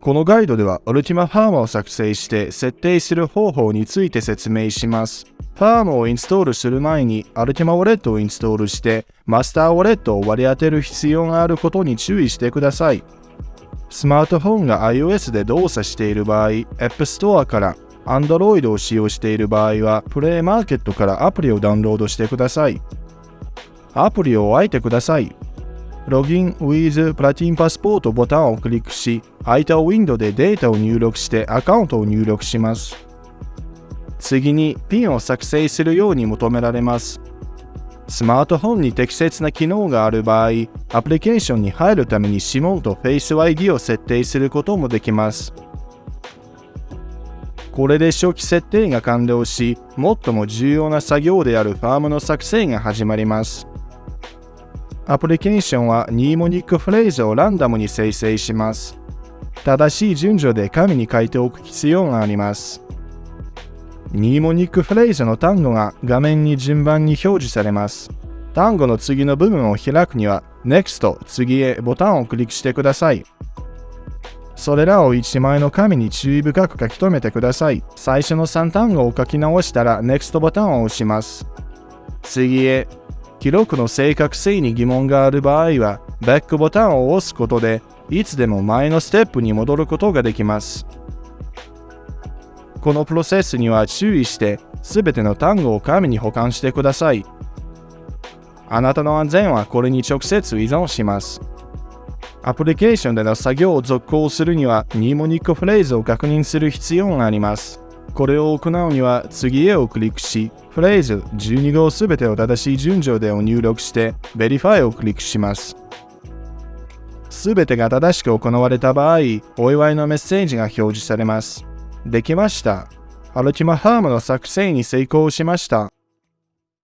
このガイドでは Ultima ファームを作成して設定する方法について説明します。ファームをインストールする前に Ultima ウォレットをインストールしてマスターウォレットを割り当てる必要があることに注意してください。スマートフォンが iOS で動作している場合、App Store から Android を使用している場合は、プレイマーケットからアプリをダウンロードしてください。アプリを開いてください。ロギン with プラティンパスポートボタンをクリックし、空いたウィンドウでデータを入力してアカウントを入力します。次にピンを作成するように求められます。スマートフォンに適切な機能がある場合、アプリケーションに入るために指紋と Face ID を設定することもできます。これで初期設定が完了し、最も重要な作業であるファームの作成が始まります。アプリケーションはニーモニックフレーズをランダムに生成します。正しい順序で紙に書いておく必要があります。ニーモニックフレーズの単語が画面に順番に表示されます。単語の次の部分を開くには Next 次へボタンをクリックしてください。それらを1枚の紙に注意深く書き留めてください。最初の3単語を書き直したら Next ボタンを押します。次へ記録の正確性に疑問がある場合は、バックボタンを押すことで、いつでも前のステップに戻ることができます。このプロセスには注意して、すべての単語を紙に保管してください。あなたの安全はこれに直接依存します。アプリケーションでの作業を続行するには、ニーモニックフレーズを確認する必要があります。これを行うには次へをクリックし、フレーズ12号すべてを正しい順序でを入力して、Verify をクリックします。すべてが正しく行われた場合、お祝いのメッセージが表示されます。できました。アルティマハームの作成に成功しました。